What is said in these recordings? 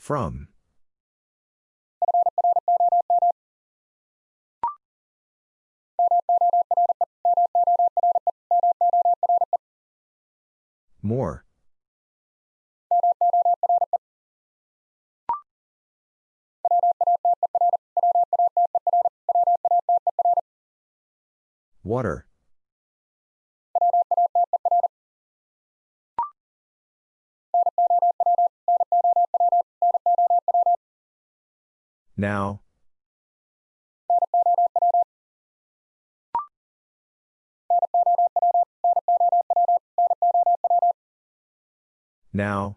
From. More. Water. Now. Now.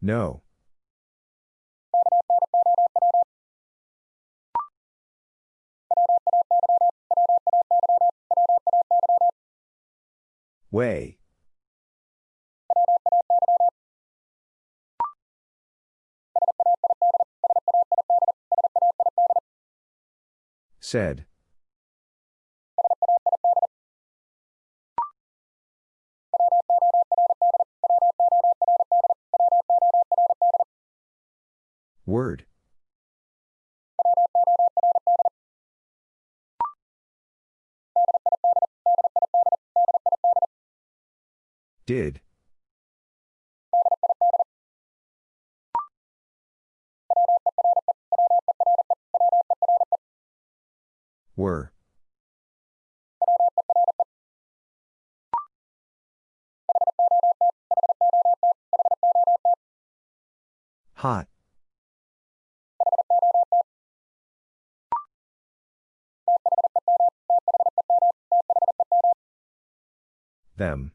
No. Way. Said. Did. Were. Hot. Them.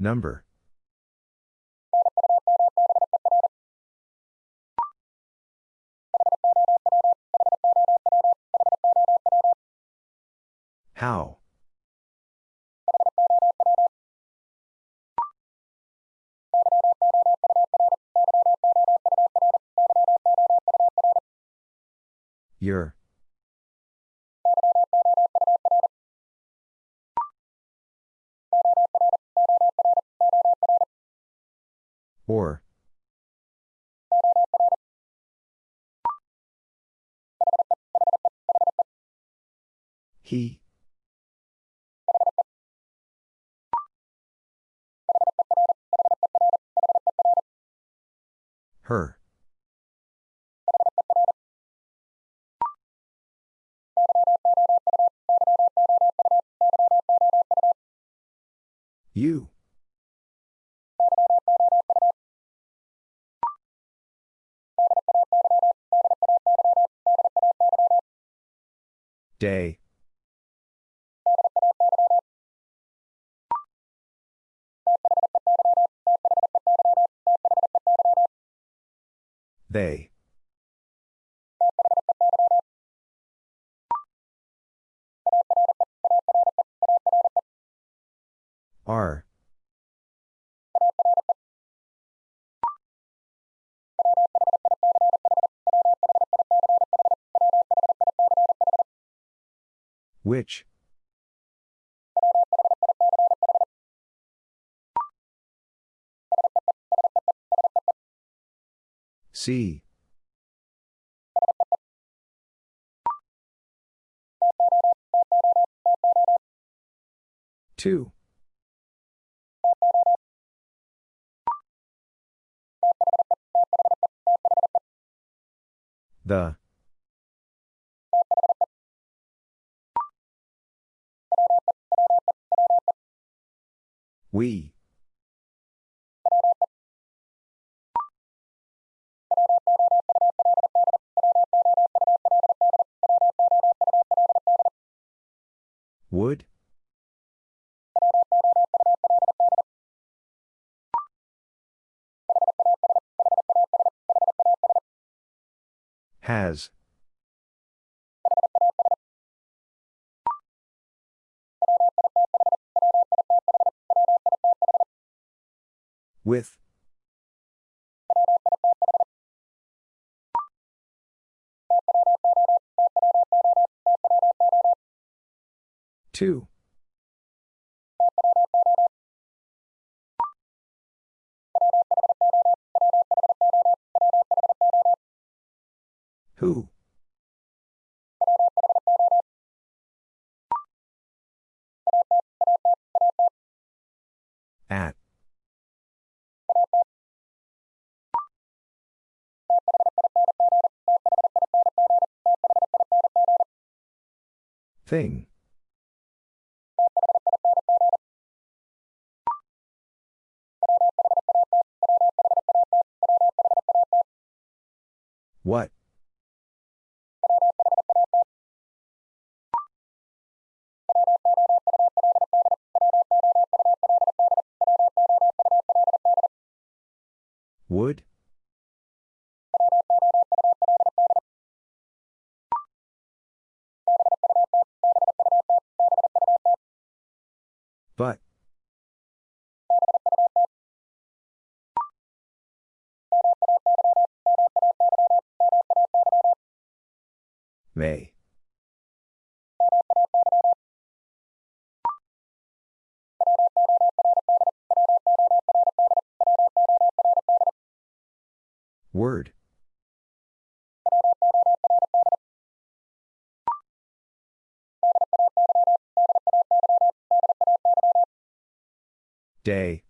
Number. He. Her. You. Day. They. Are. Which? See. Two. The. We. With. Two. Who? Thing. But. May. Day.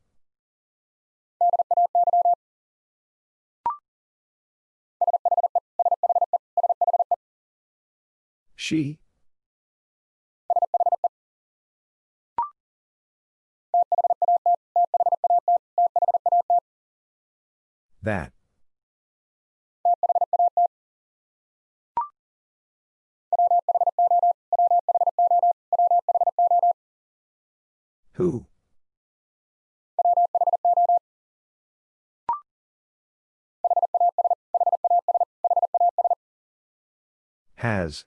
She. That. Who? Has.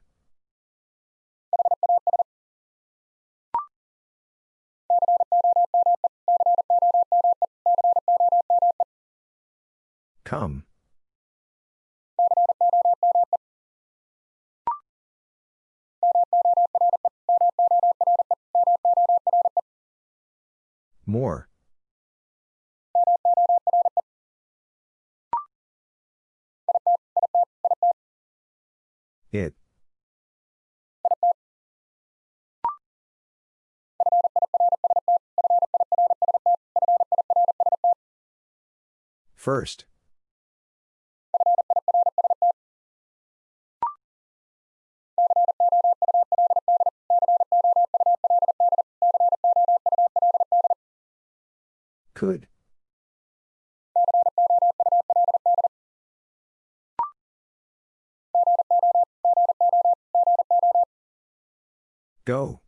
Come. First. Could. Go.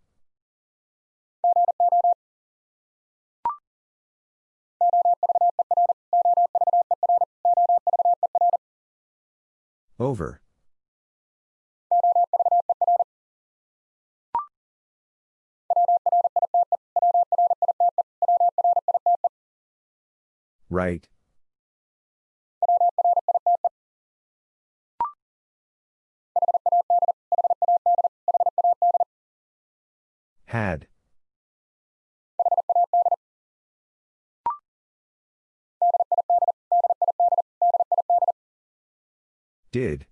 Over. Right. Had. Did.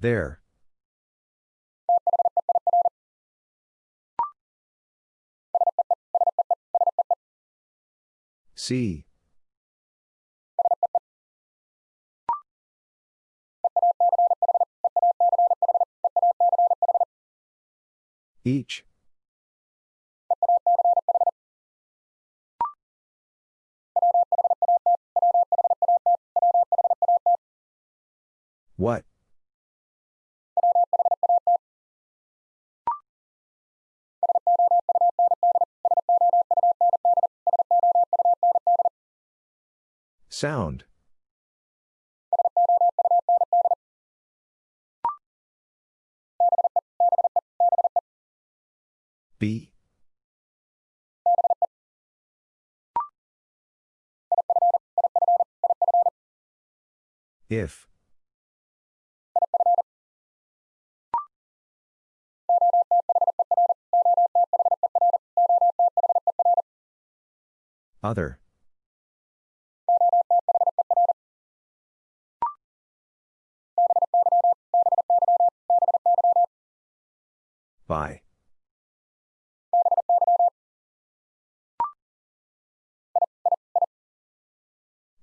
There. See. Each. Sound. B. If. Other. By.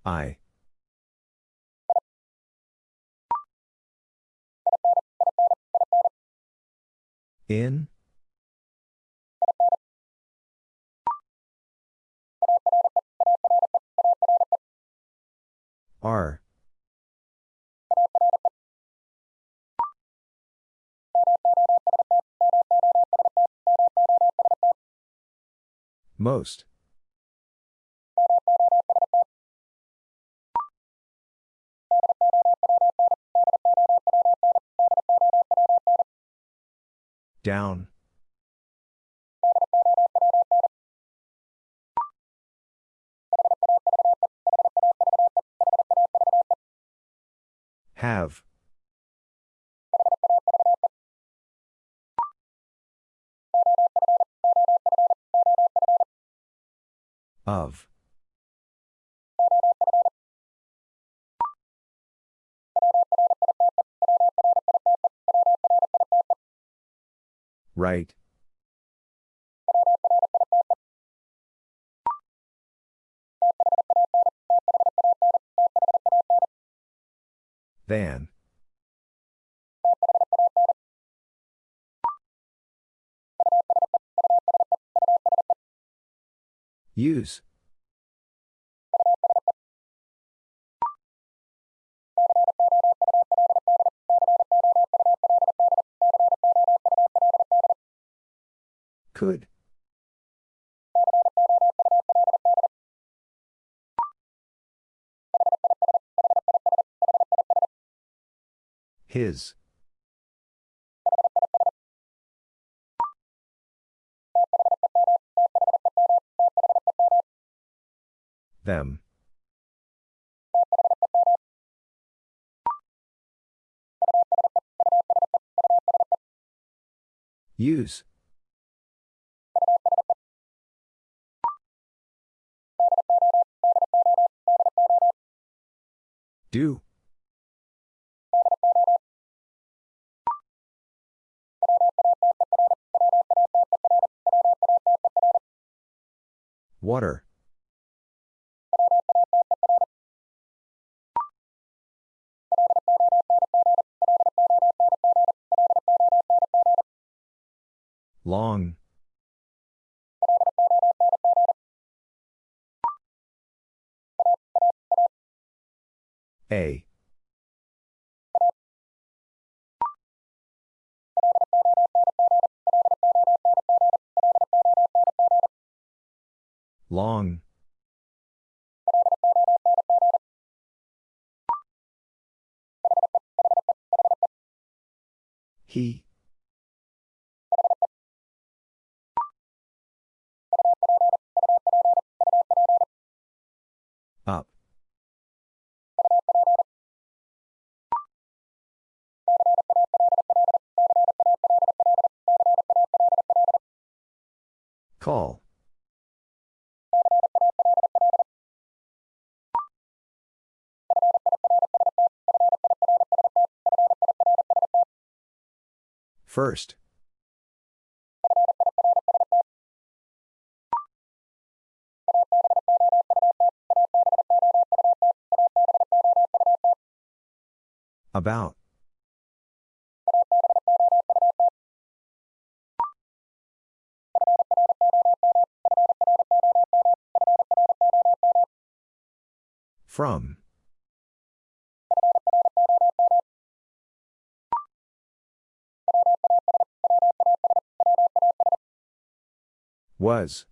I. In? R. Most. Down. Have. Of. Right. Than. Use. Could. His. Them. Use. Do. Water. Long. A. Long. He. First. About. From. Was.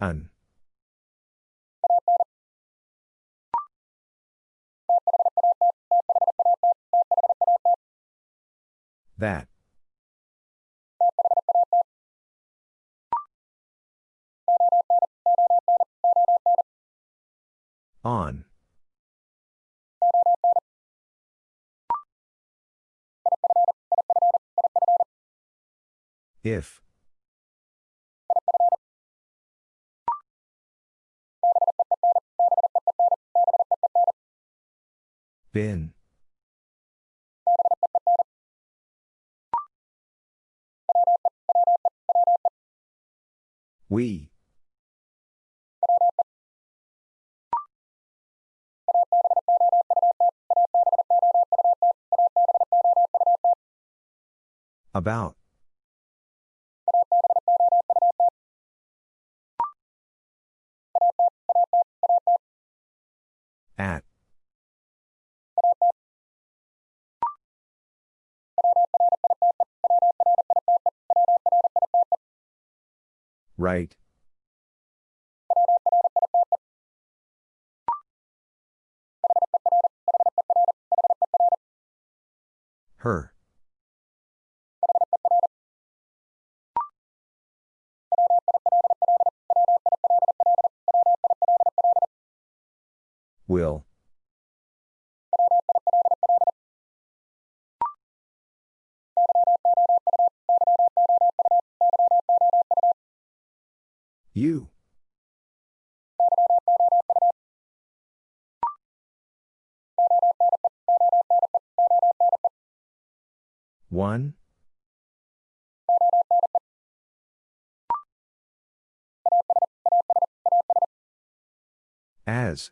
An. That. On. If. Been. We. About. At. Right. Her. Will. You. One. As.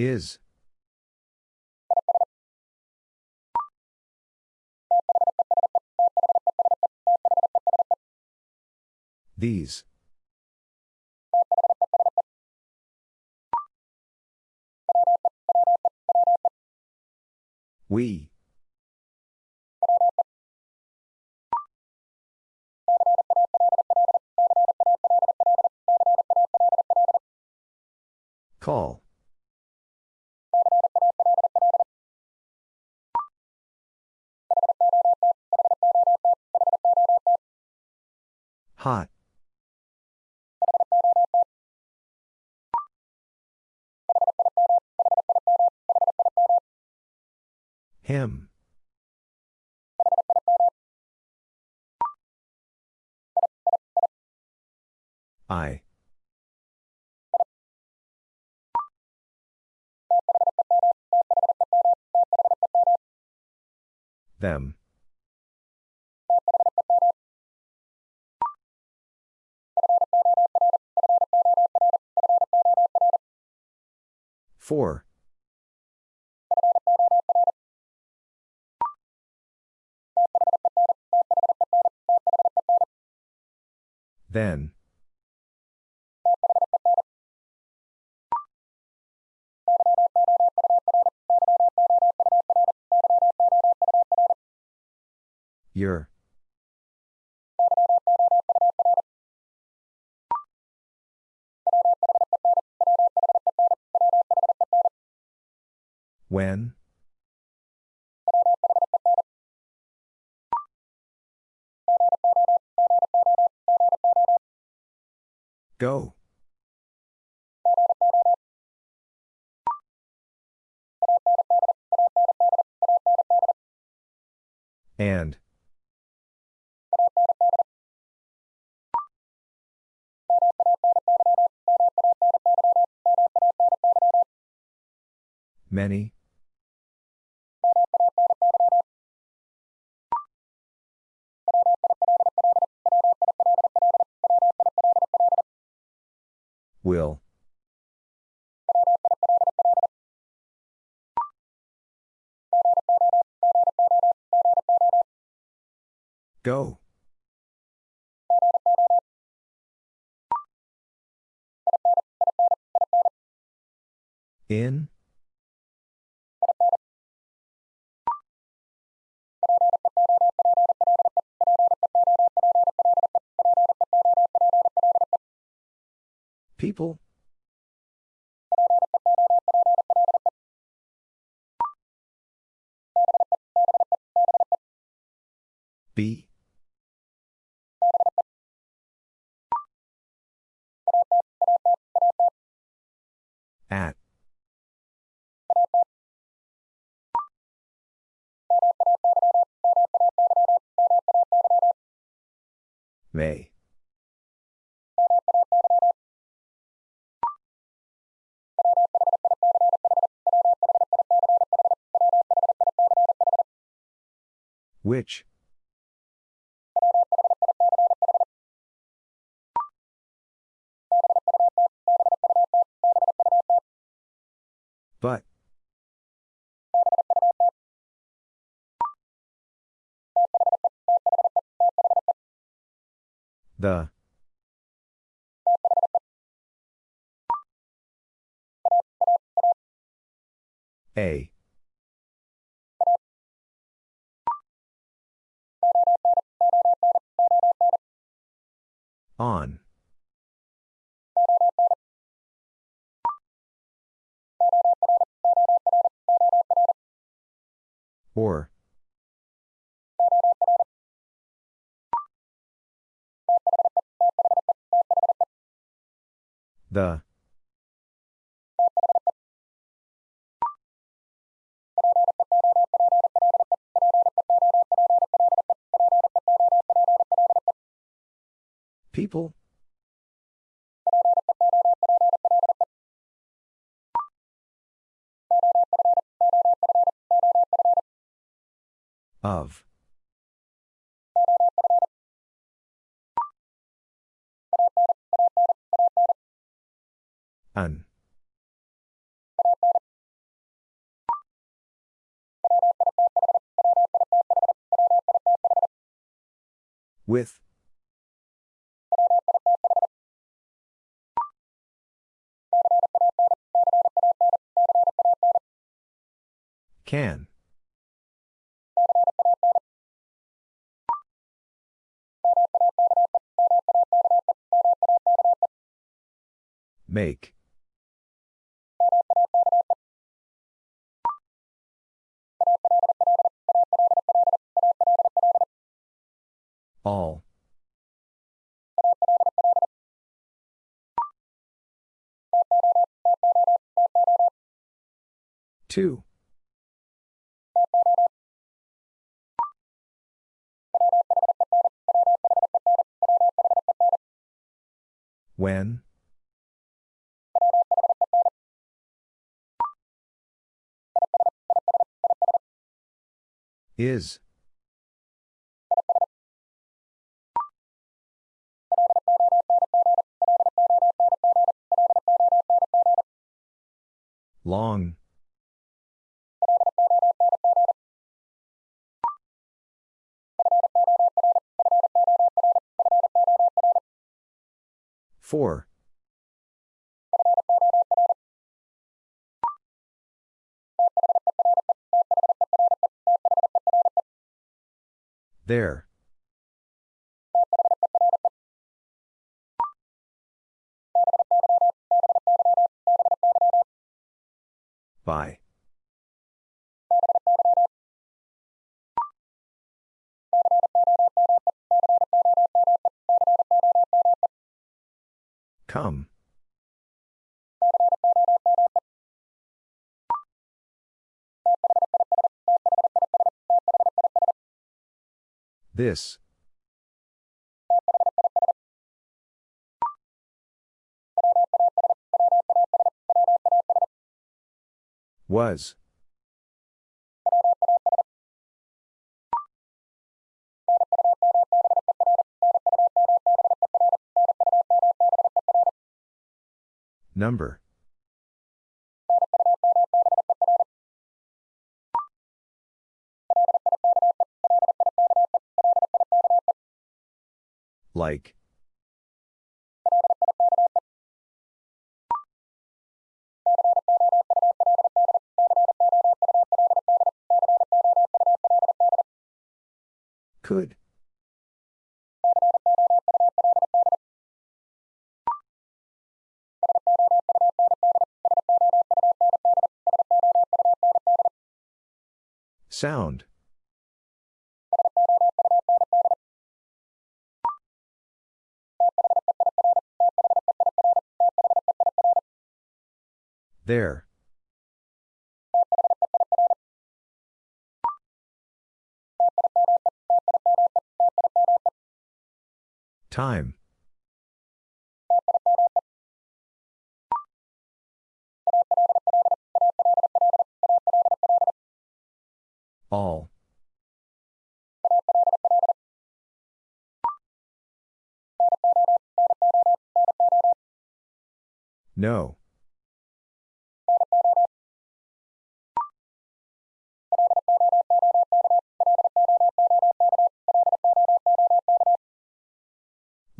Is. These. We. Call. Hot. Him. I. Them. Four. Then. Your. When? Go. And. Many. Will. Go. In? people? B At Which? But. The. A. On. Or. The. People? Of. An. With. Can. Make. All. Two. Is. Long. Four. There. By. Come. This. Was. Number. Like. Could. Sound. There. Time. All. No.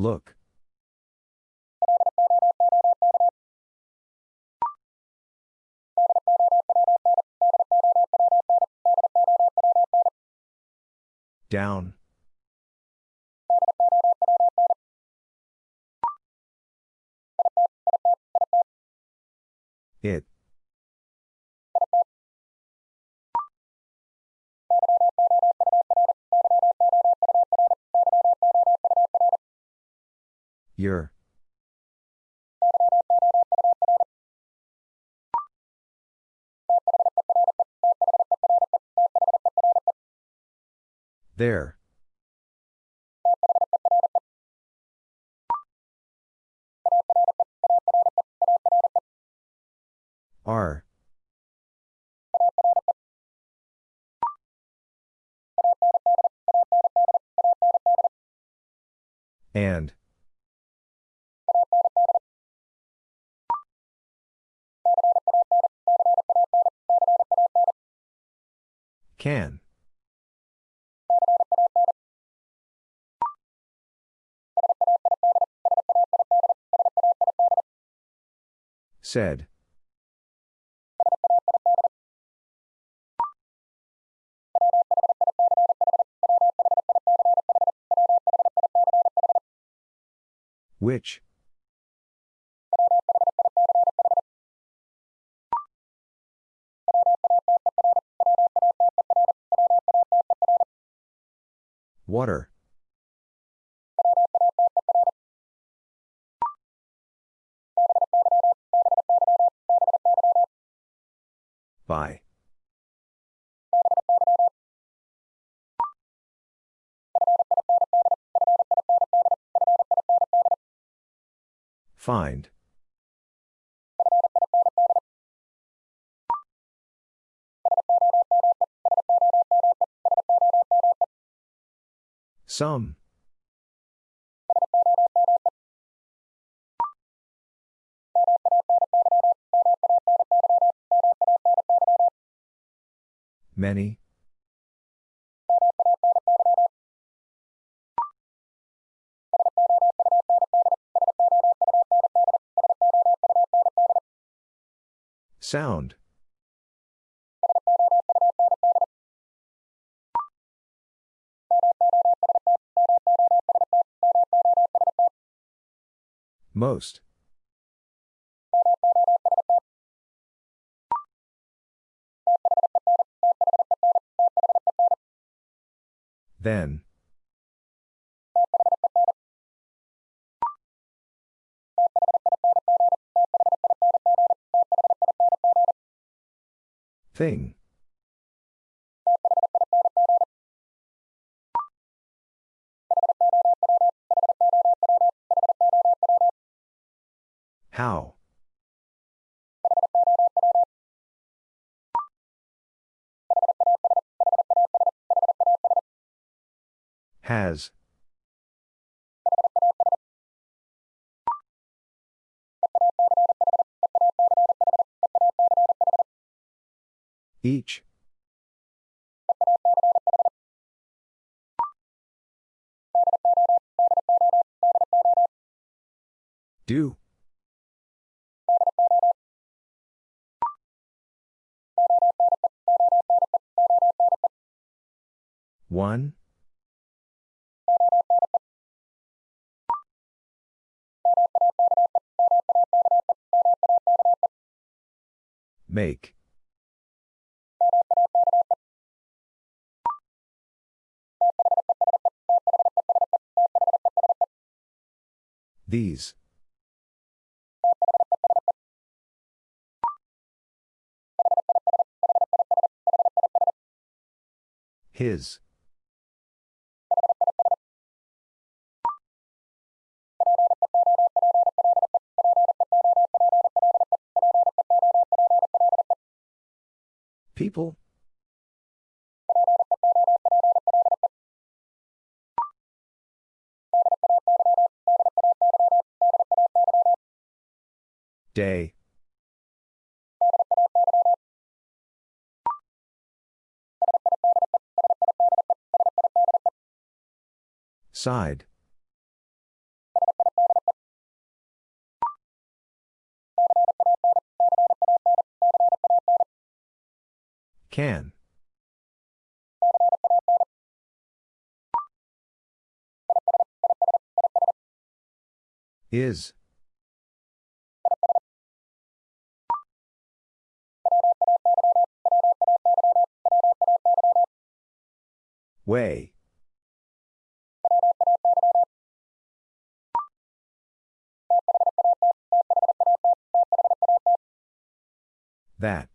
Look. Down. It. Your. There. Are. And. Can. Said. Which? Water. By. Find. Some. Many. Sound. Most. Then. Thing. Do. One. Make. These. His. People? Day. Side. Can. Is. Way. That.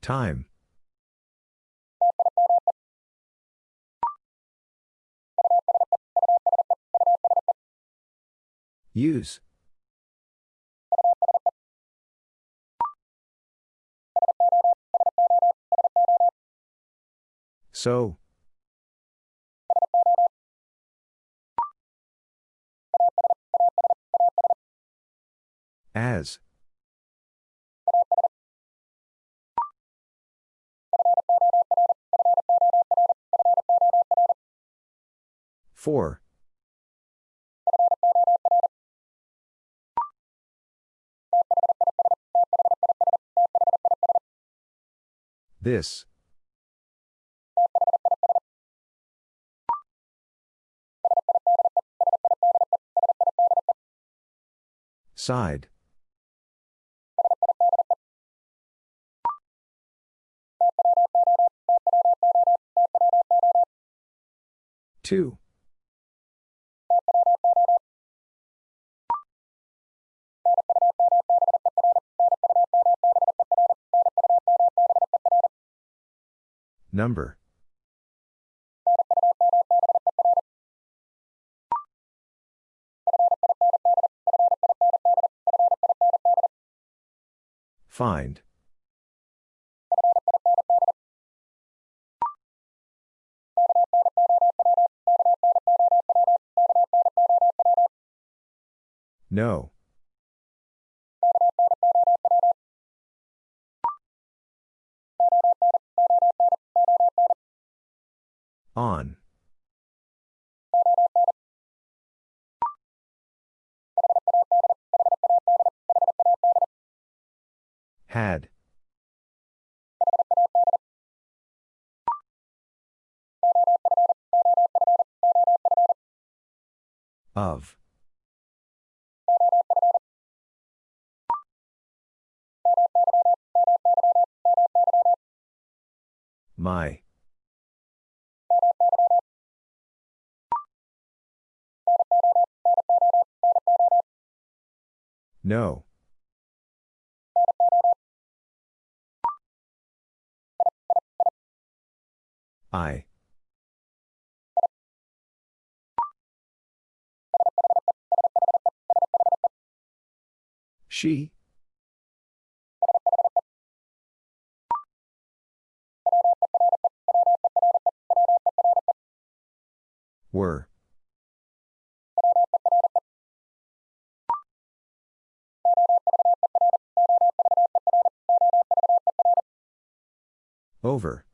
Time. Use. So. As. For. This. Side. Two. Number. Find. No. On. Had. Of. My. No. I. She. Were. Over.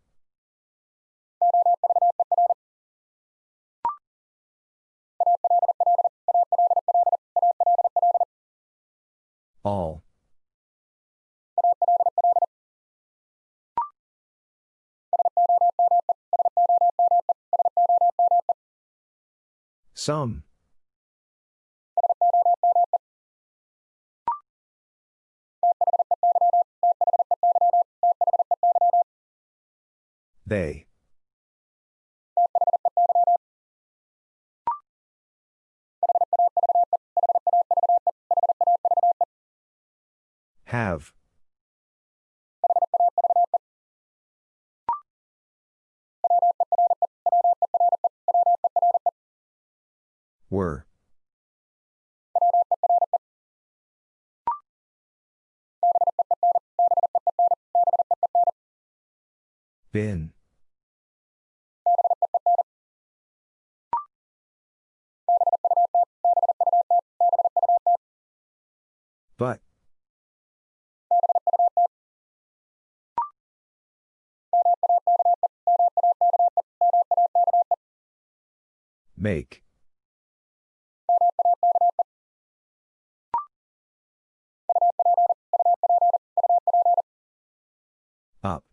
All. Some. They. Have. Were. Been. Make. Up.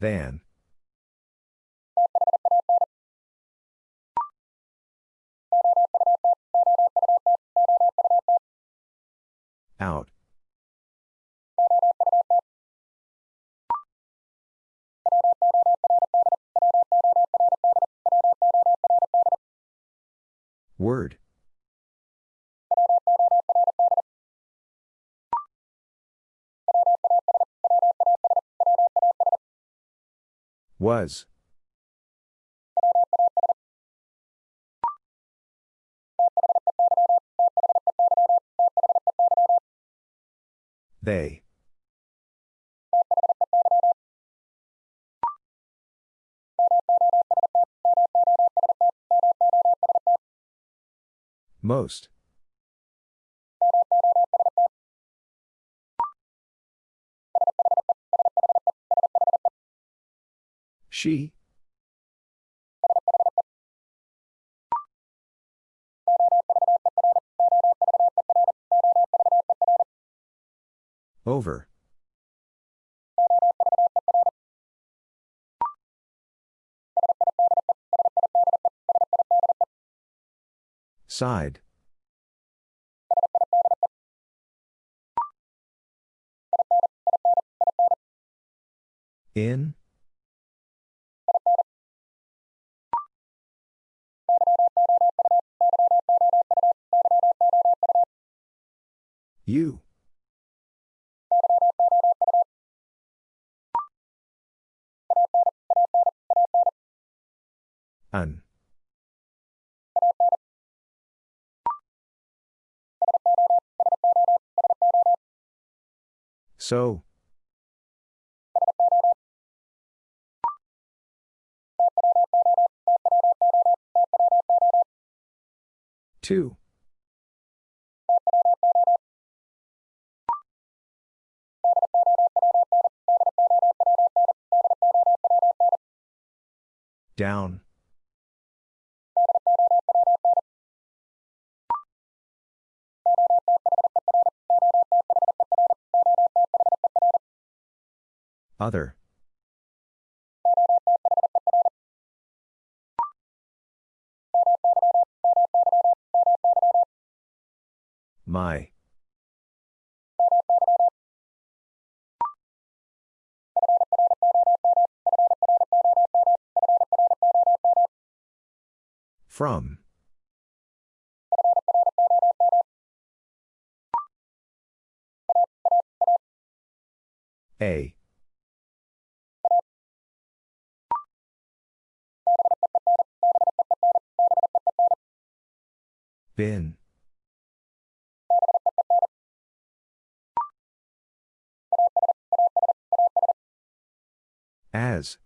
Than. Out. Word. Was. They. Most. She. Over. Side. In. You. An. So. Two. Down. Other. My. From. A. Been. As.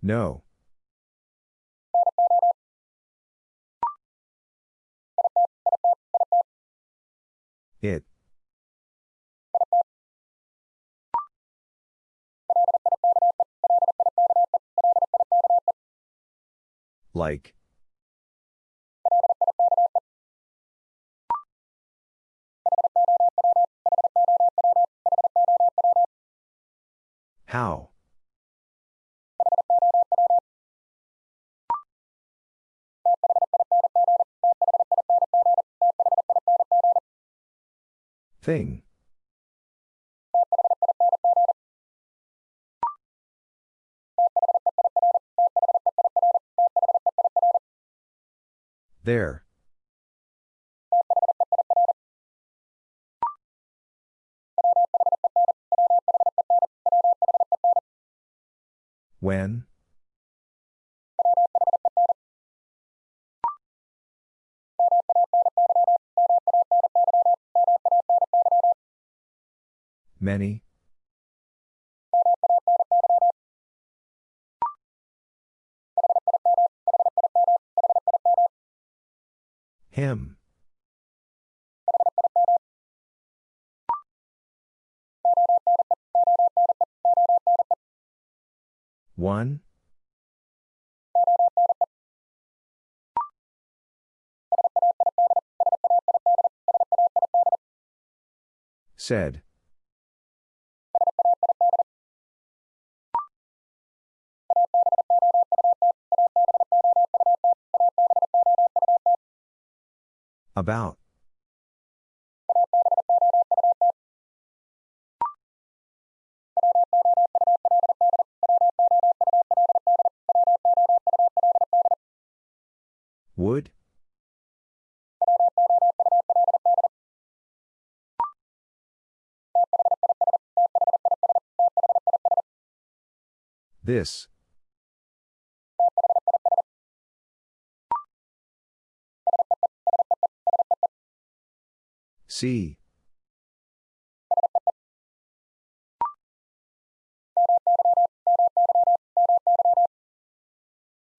No. It. Like. How? Thing. There. When? Many? Him. One? Said. About. Would? This. See.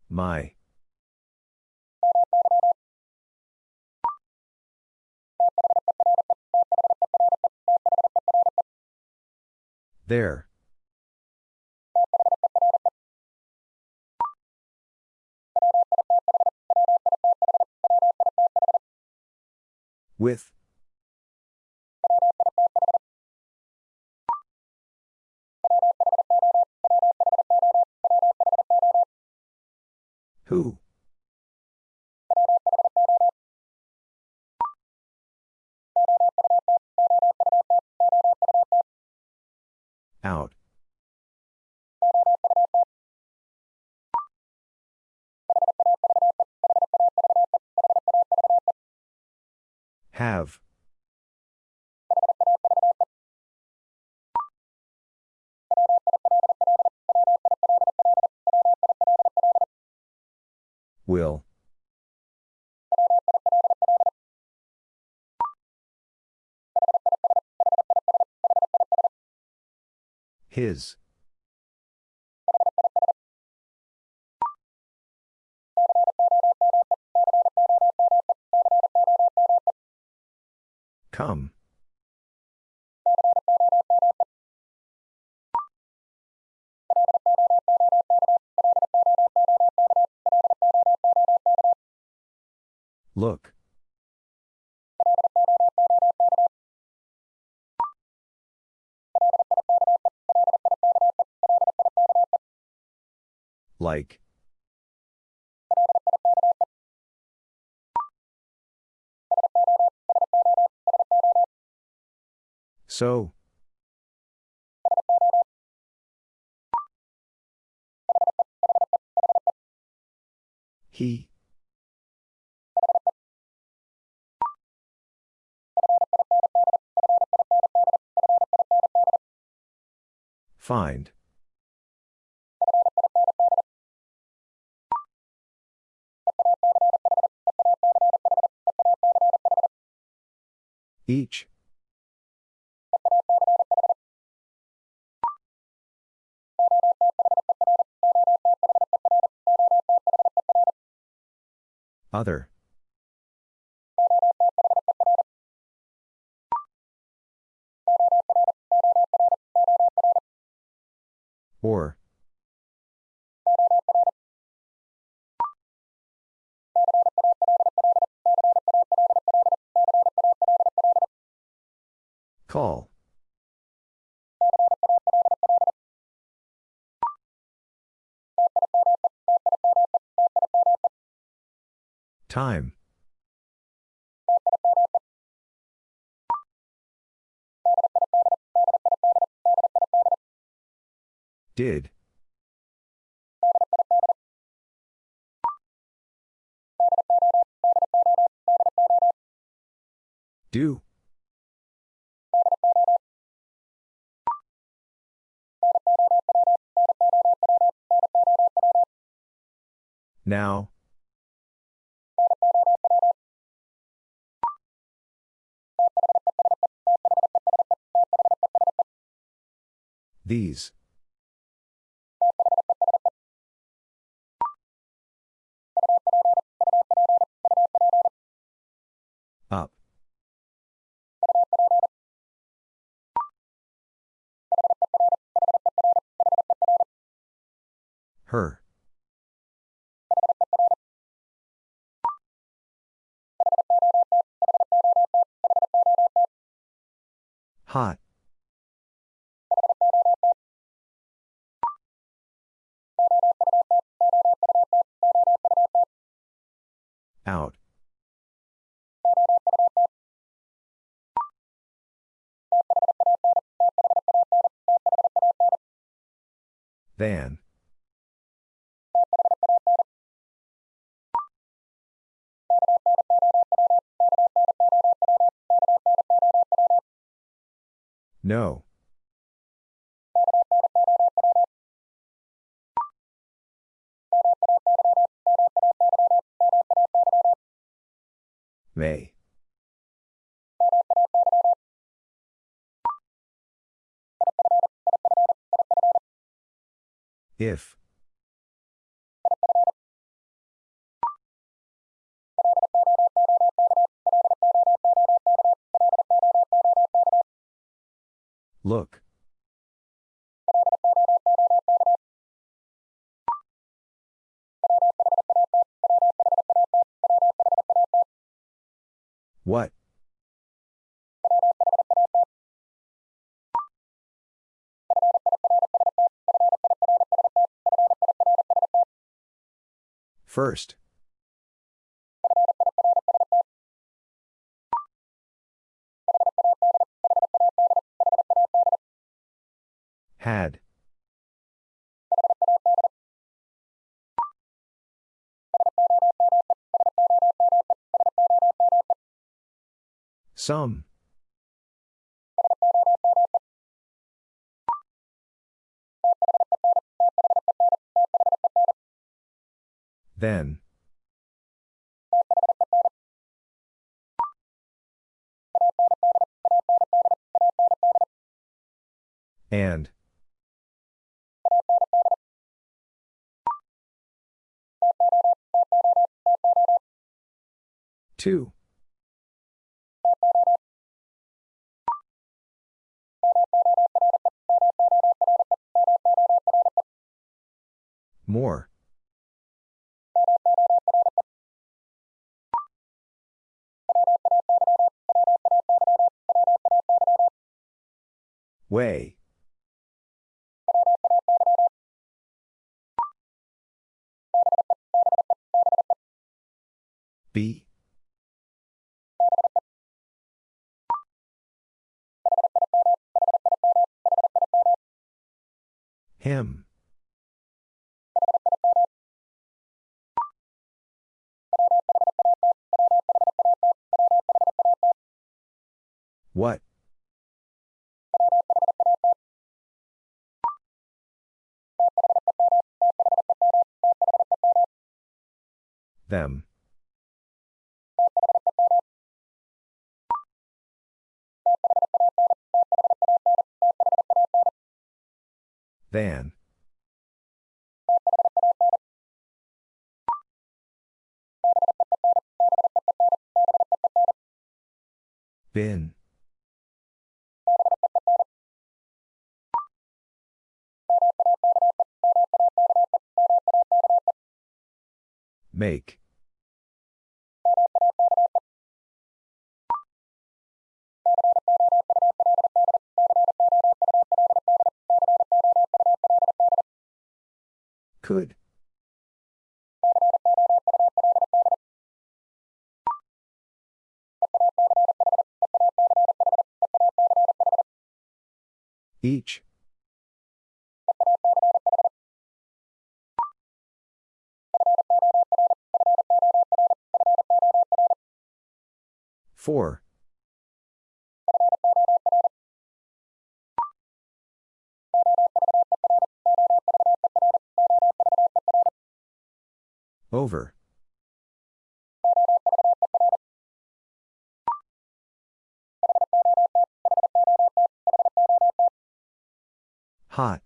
My. There. With. Have. Will. His. Come. Look. Like. So. He. Find. Each. Other. Did. Do. Now. These. Her. Hot. Out. Than. No. May. If. Look. What? First. Had. Some. Then. And. Two. More. Way. B. Him. What? Them. Than. Bin. Make. Could. Each. Four. Over. Hot.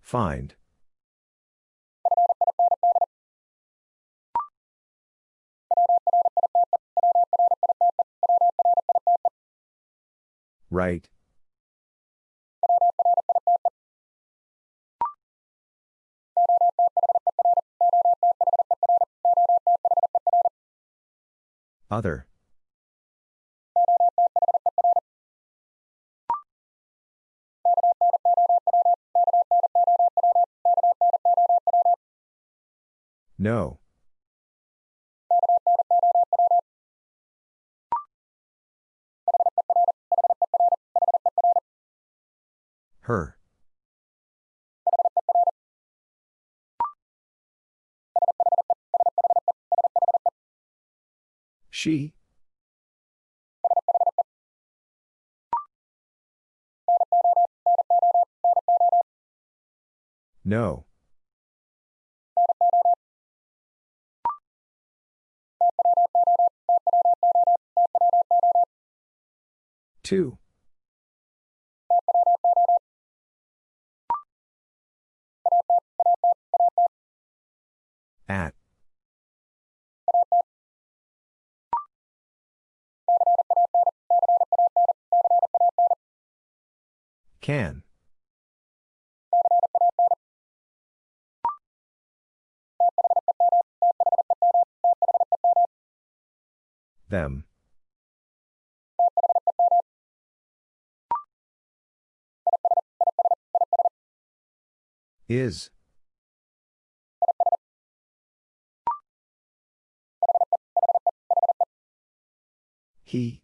Find. Right. Other. No. Her. She. No. Two. At. Can. Them. Is. He.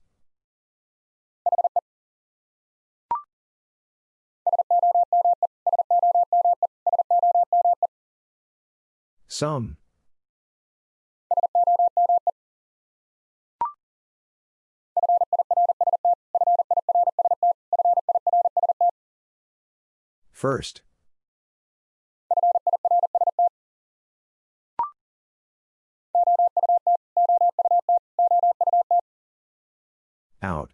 Some. First. Out.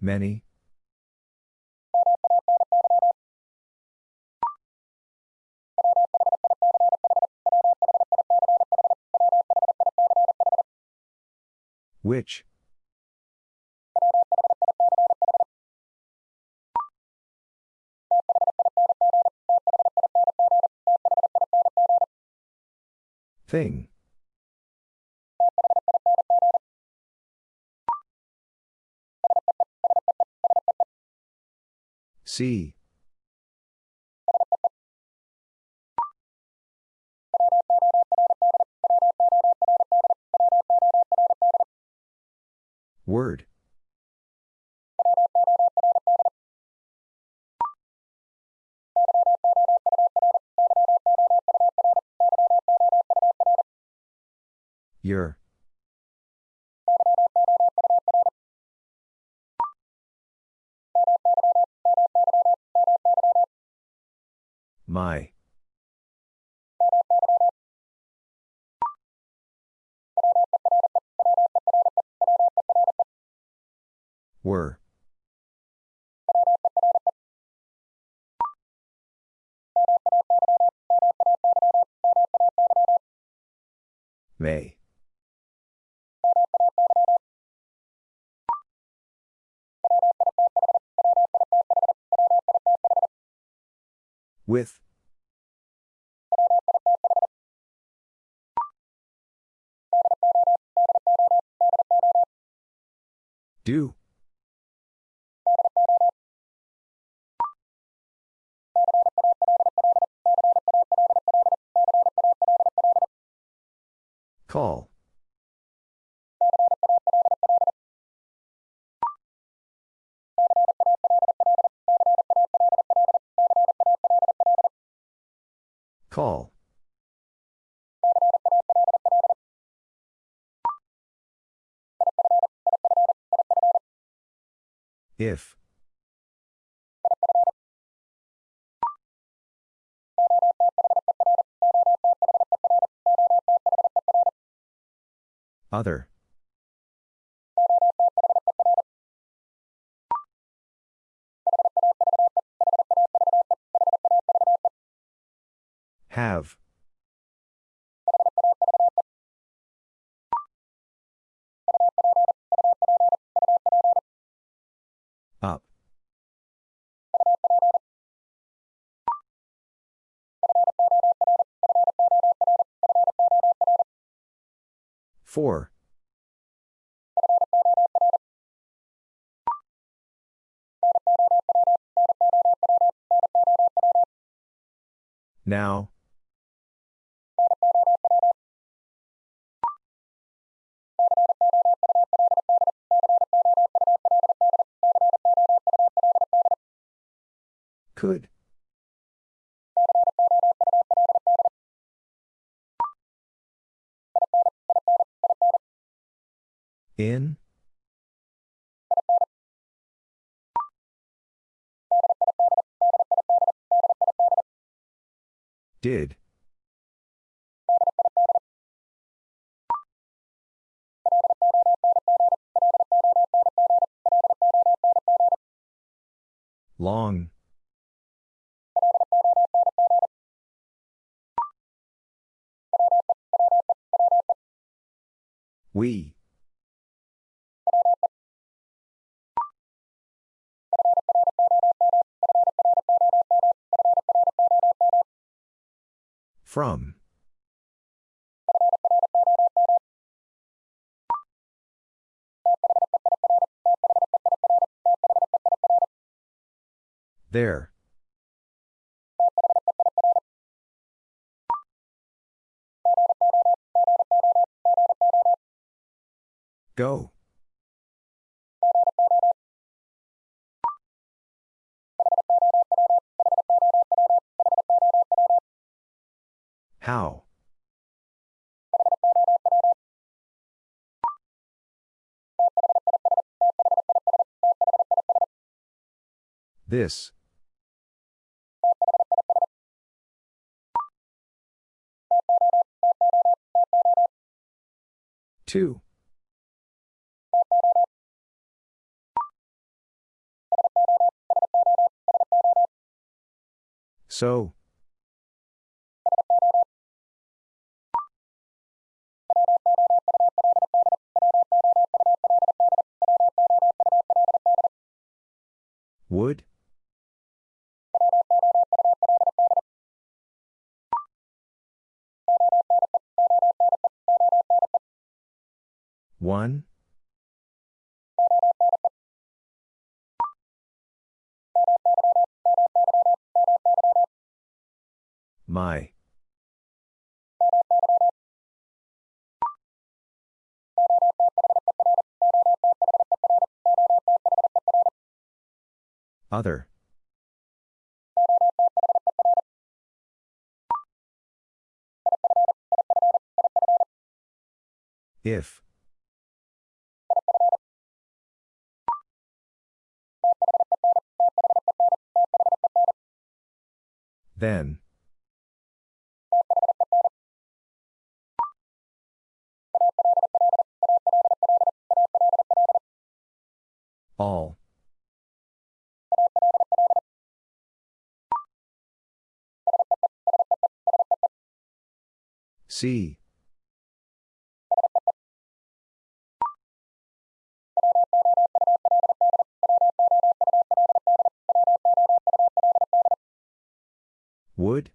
Many. Which? Thing. See. Word. With. Do. If. Other. Have. 4. 4. Now. Could. In? Did. Long. We. From. There. Go. How? This. Two. So. Would? One? My. Other. If. Then. See. Wood?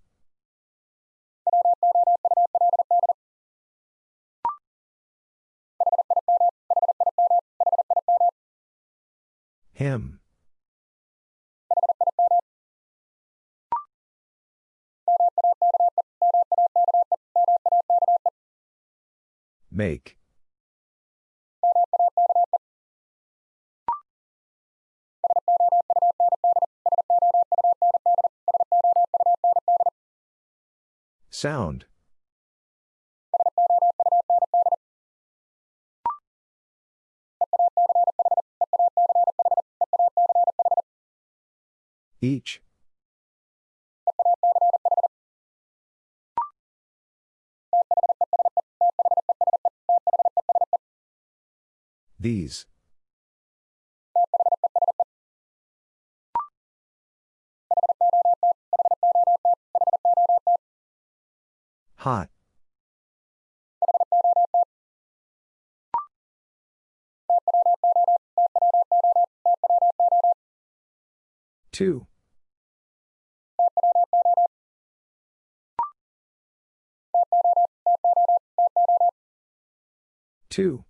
Him. Make. Sound. Each. These. Hot. Two. Two.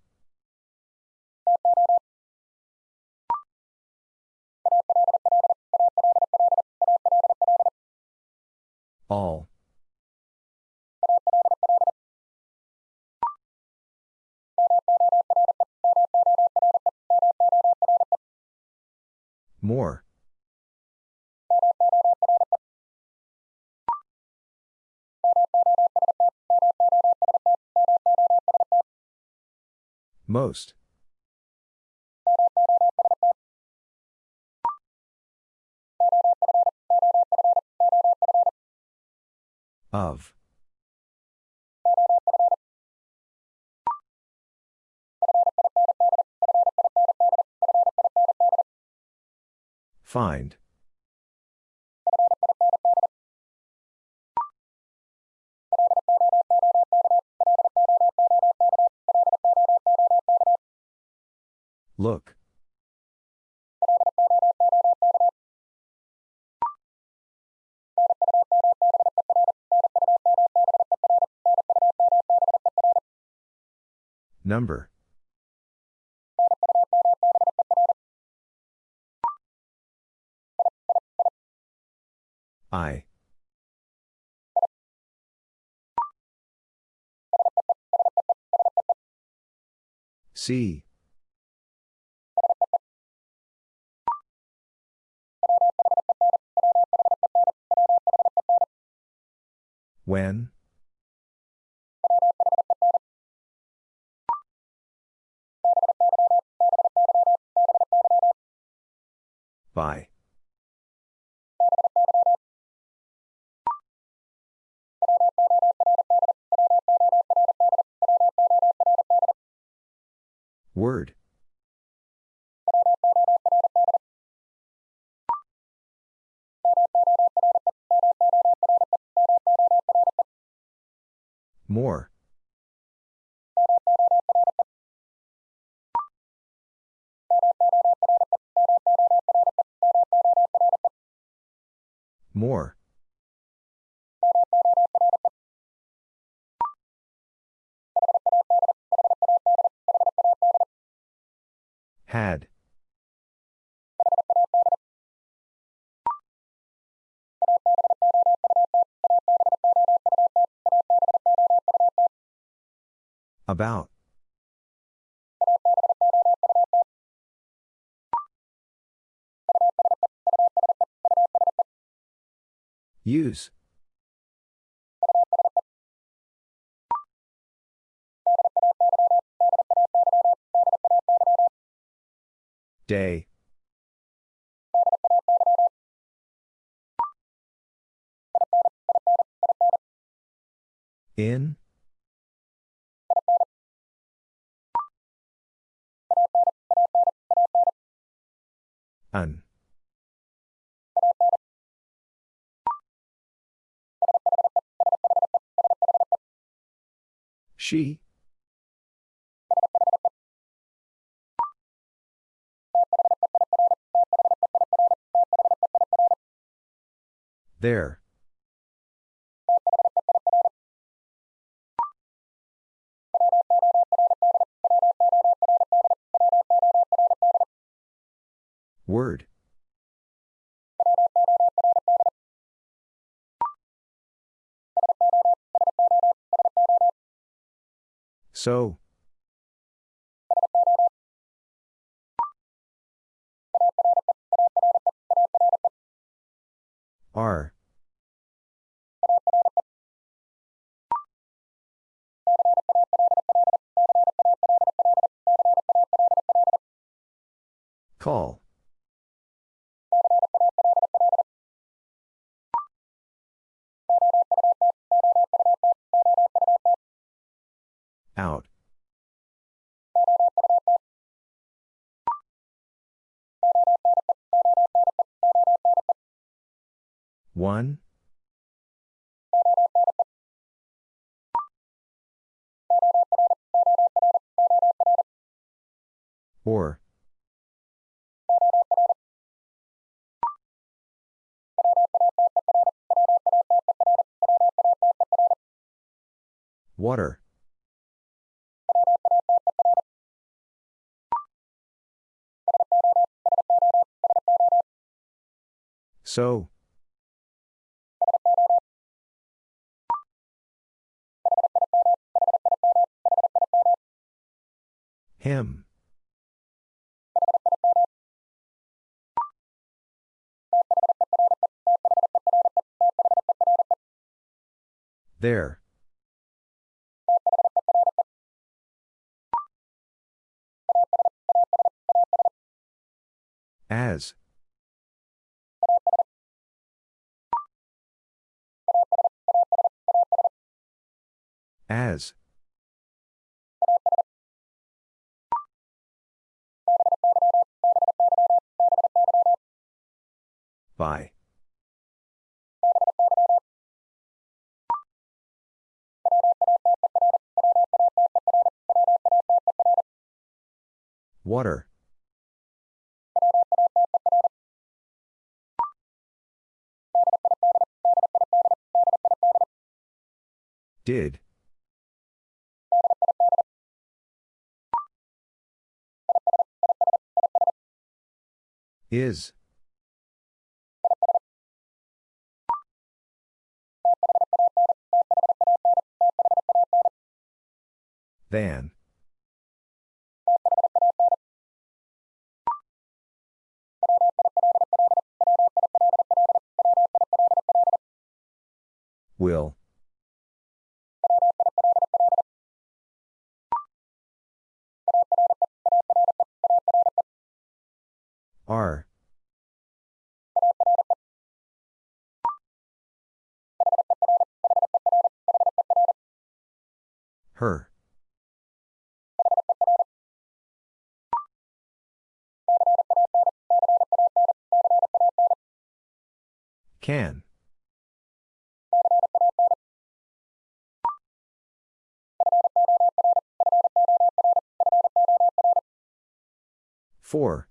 Most. Of. Find. Look. Number. I. See. When? By. Use. Day. In? An. She? There. Word. So. R. Call. 1? Or Water. So. Him. There. As. As. By. Water. Did. Is. Than. Will. Are. Her. Can. Four.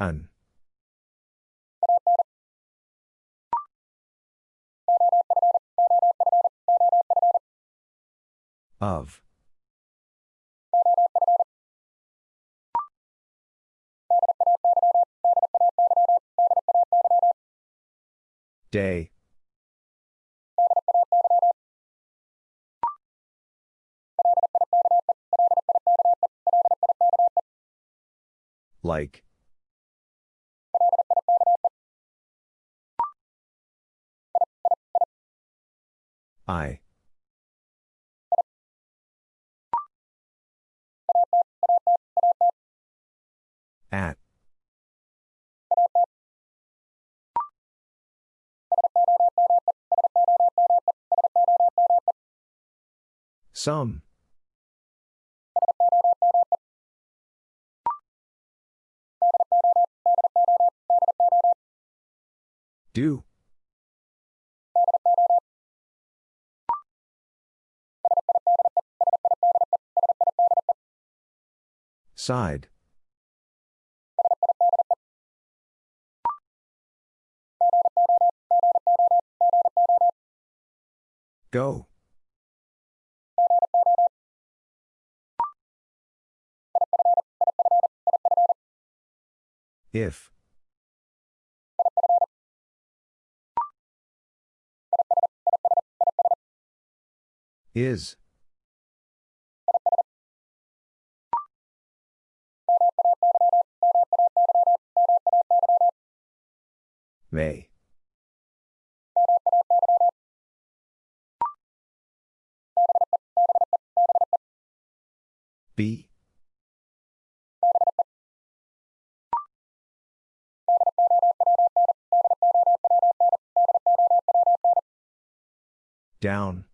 An. Of. Day. Like. I. Some. Do. Side. Go. If. Is. May. be. Down.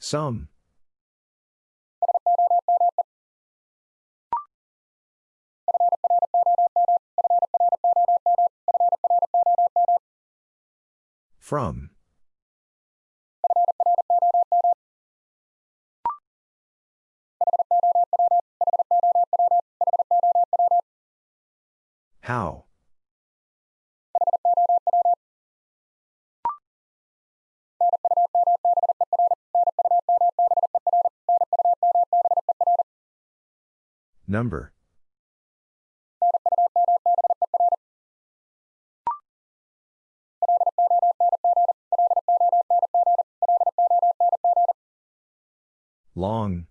Some. From. How? Number. Long.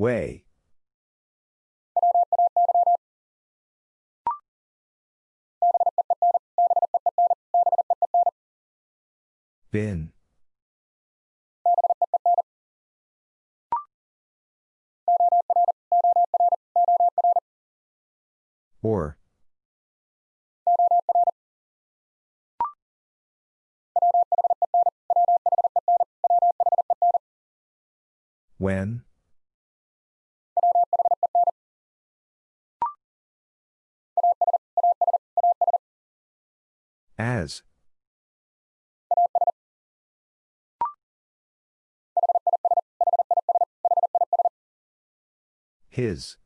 Way. Bin. Or. When? As. His.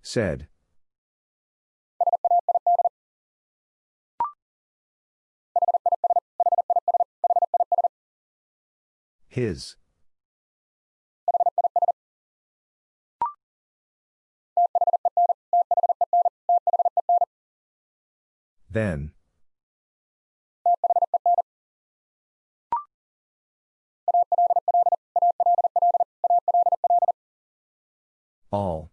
Said. His. Then. All.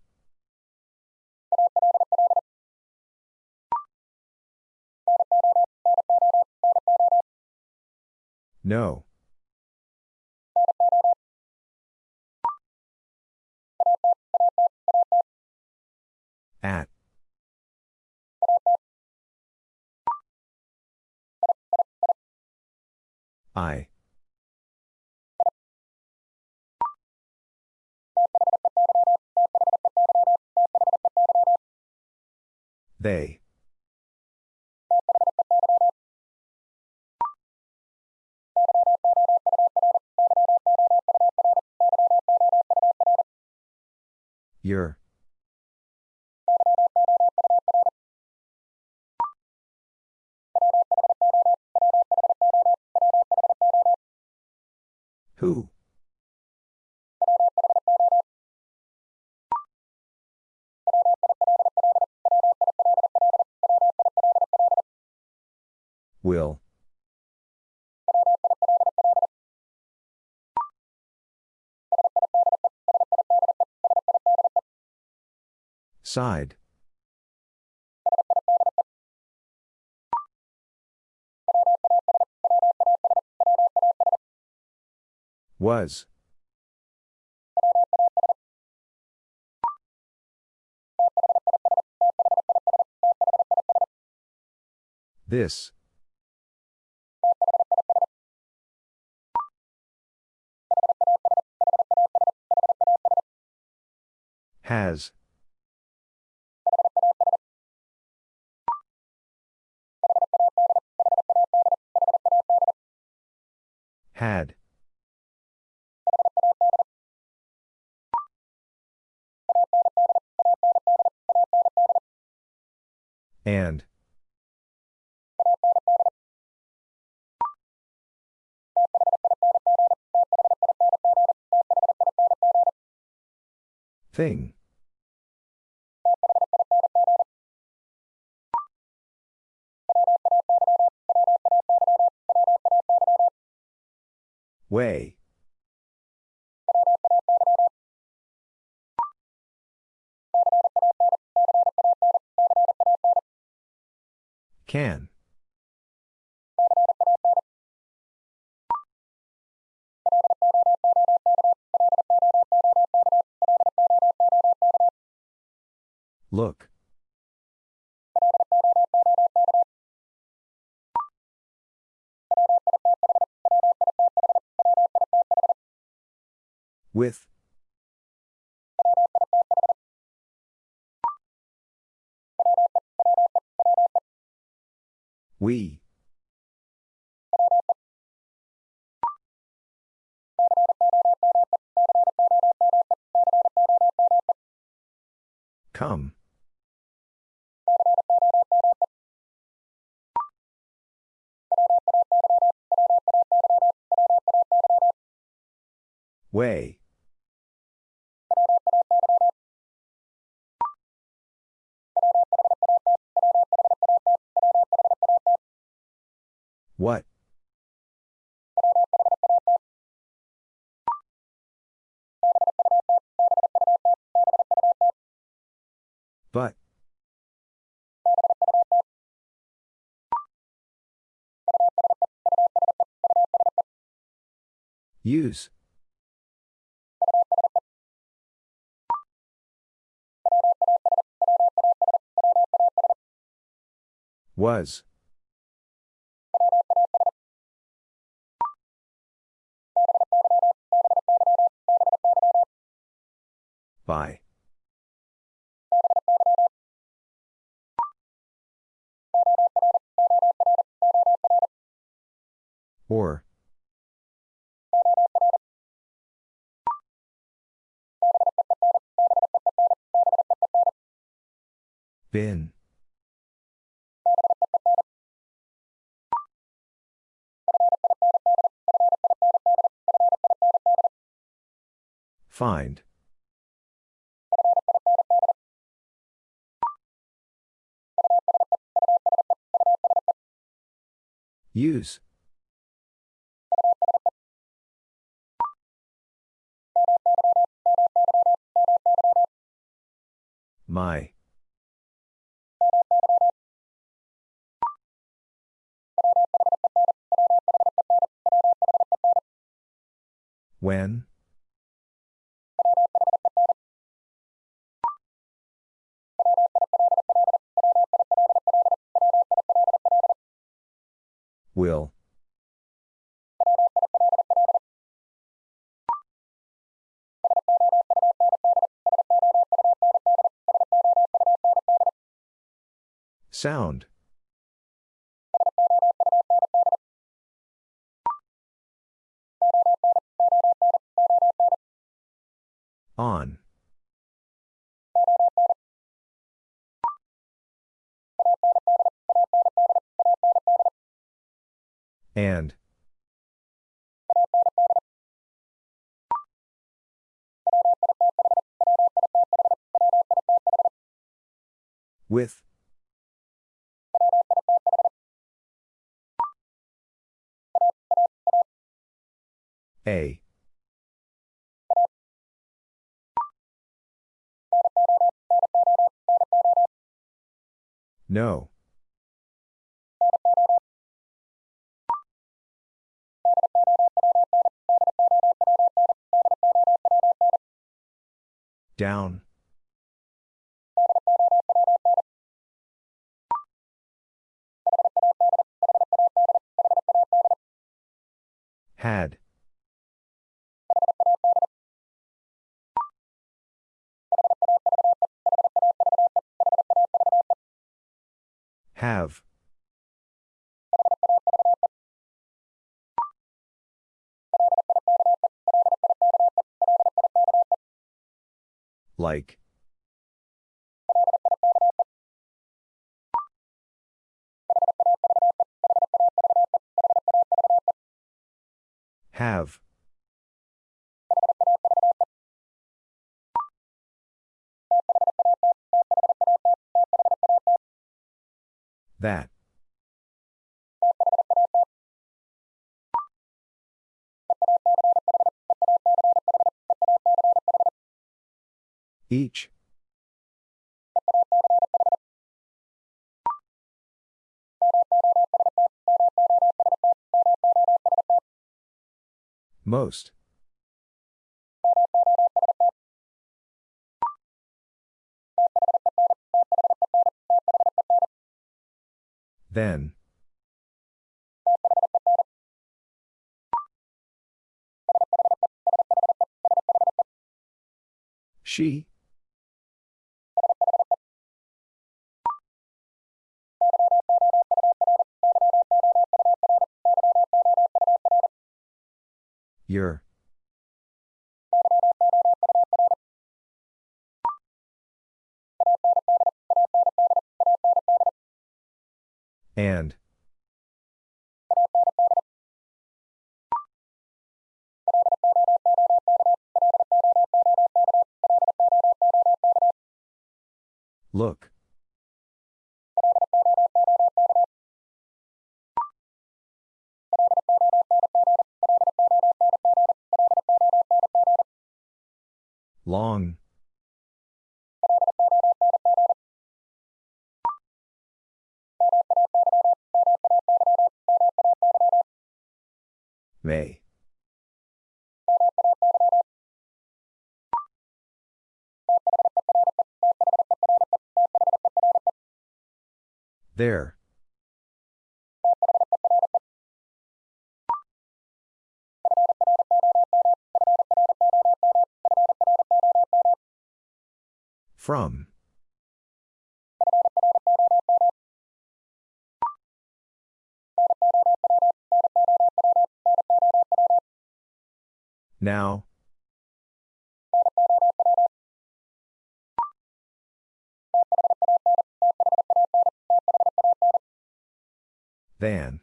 No. At. I. They. Your. Who? Will. Side. Was. This. Has. Had. And. Thing. Way. Can. Look. With. We. Come. Way. What? But. Use. Was. By. Or. Bin. Find. Use. My. When? Will. Sound. On. And. With. A. No. Down. Had. Have. Like. Have. That. Each. Most. Then. She. Your. And. Look. There. From. Now. Than.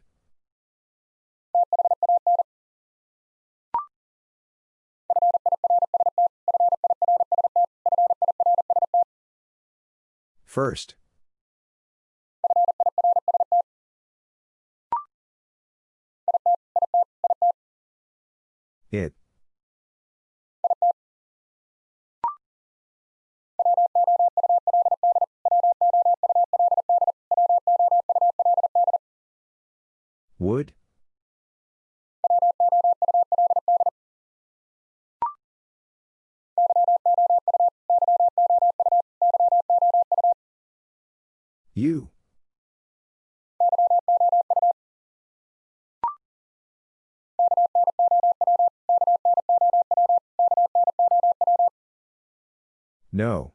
First. It. Would? You. No.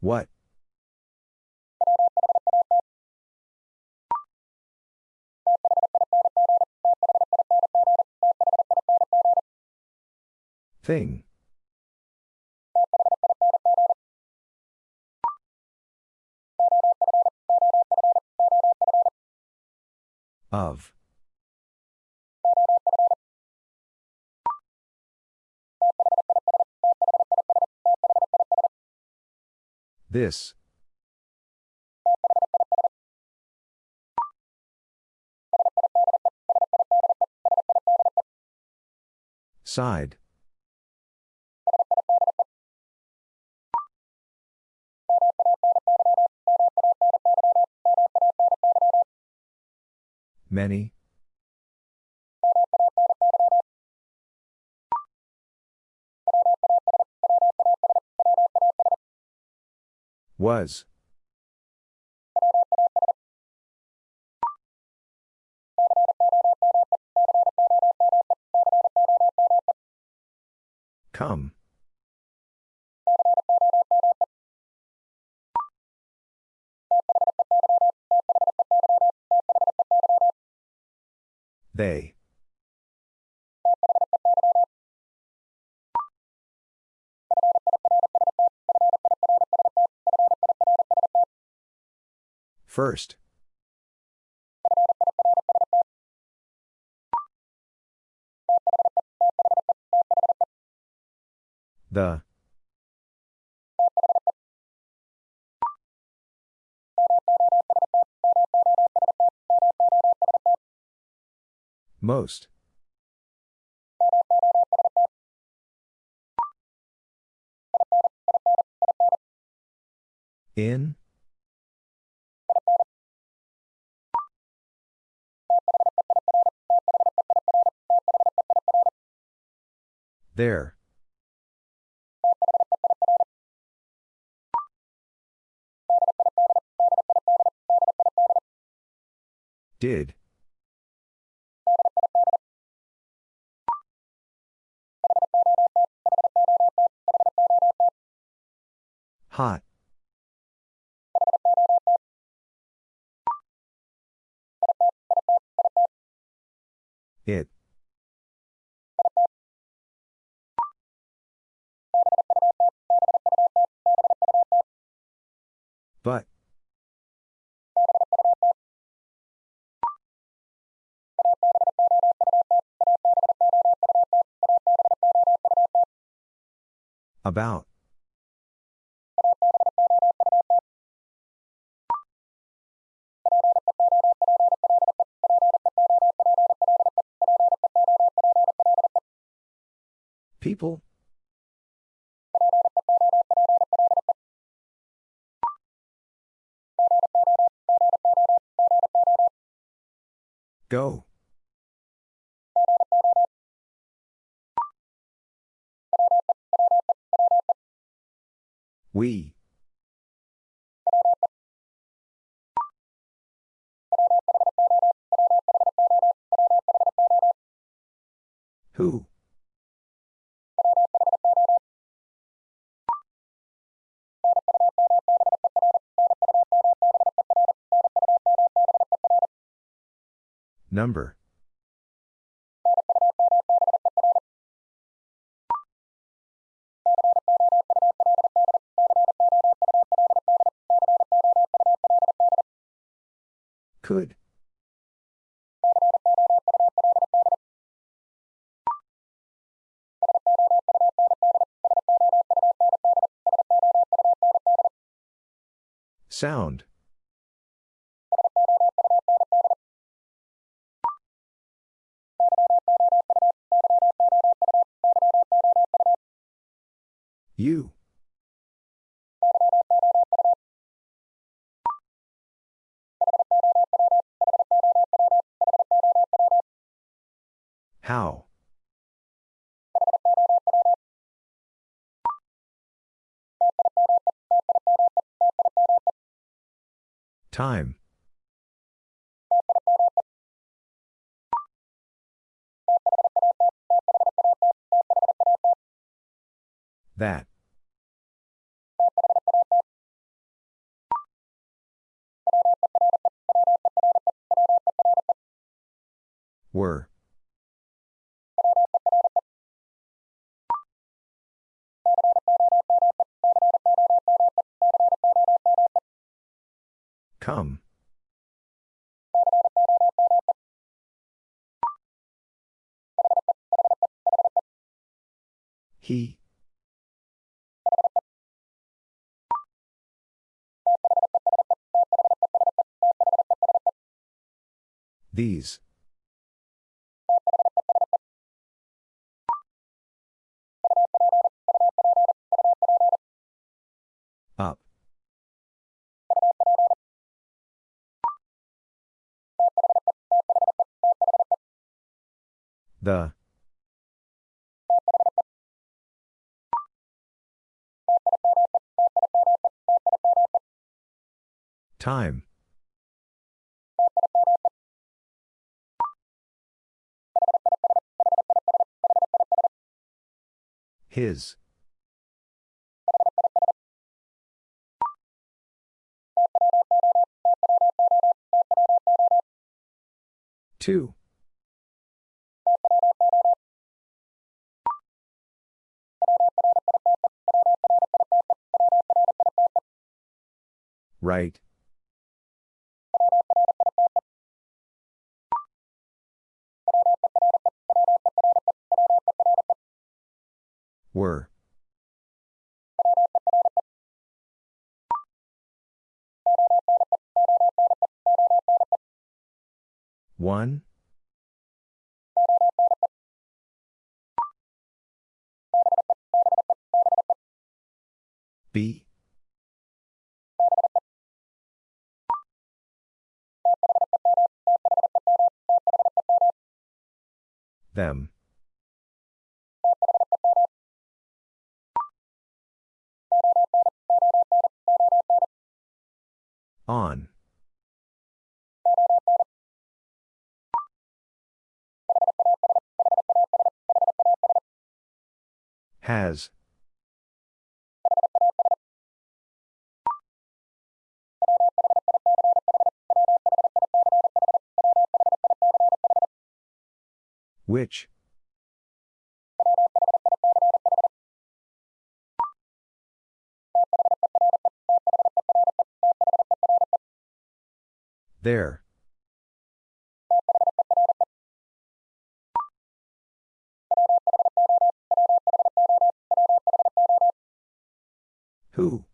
What? Thing. Of. This. Side. Many. Was. Come. They. First. The. Most. In? There. Did. Hot. It. But. About. People? Go. We. Who? Number. Could. Sound. You. How? Time. That. Were. Come. He. These. The. Time. His. Two. Right. Were. One? B. Them. On. Has. Which? There. Who?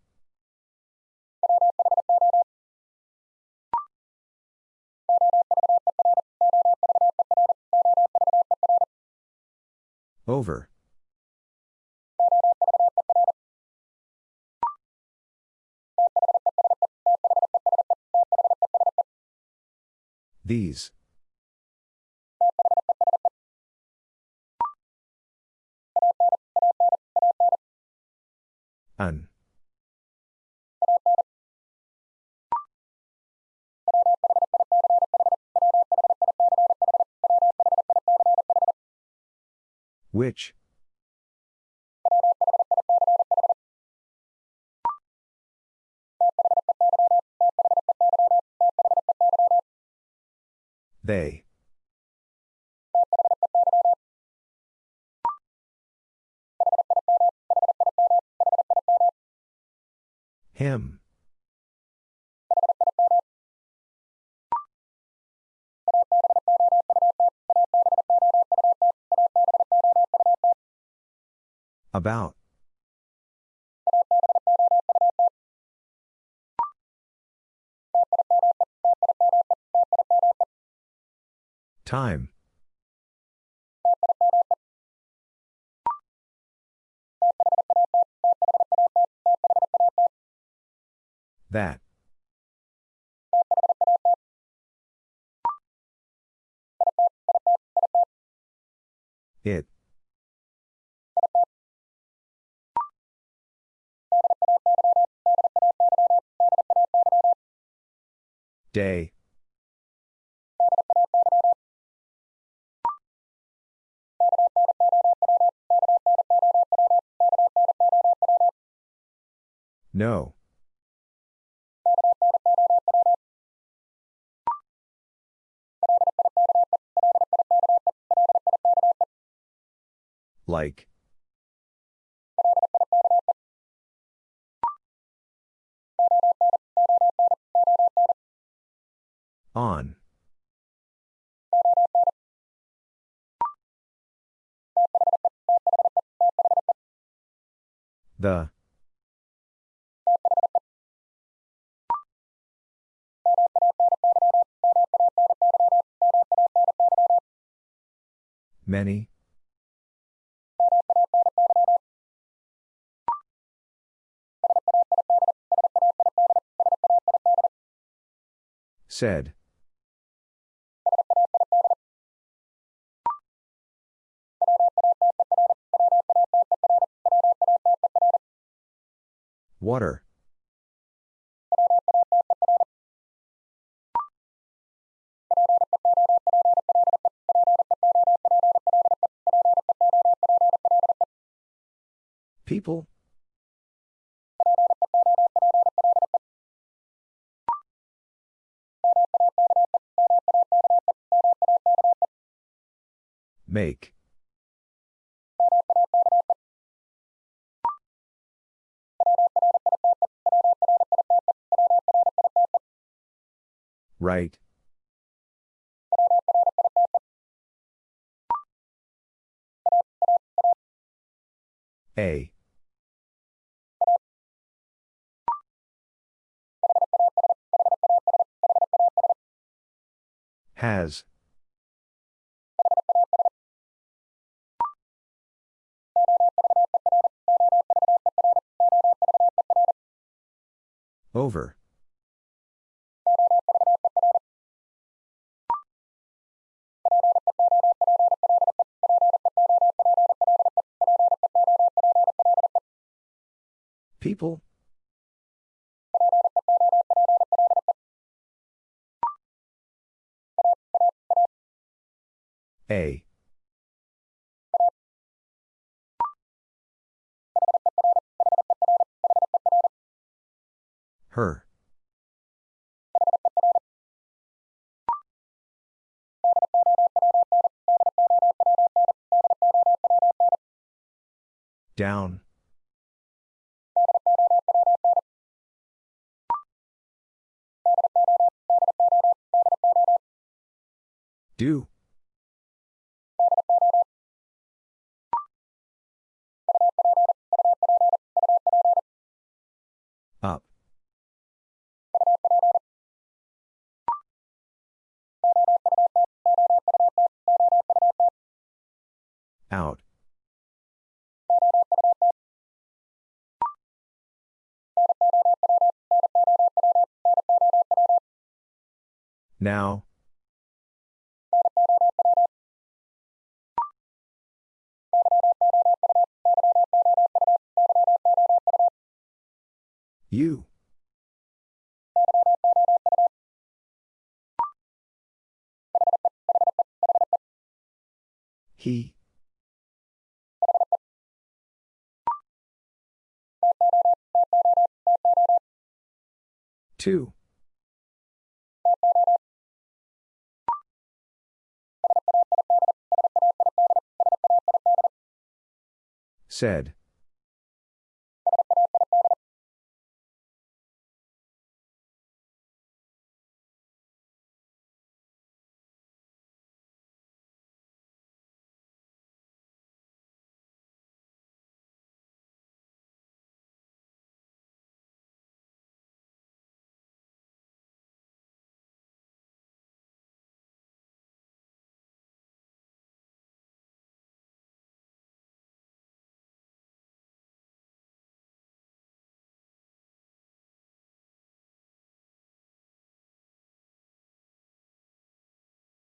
Over. These. An. Which? They. Him. About. Time. That. Day. No. Like. On. The. Many. Said. Water. People? Make. Right. A. Has. Over. People? A. Her. Down. Do. He. Two. Said.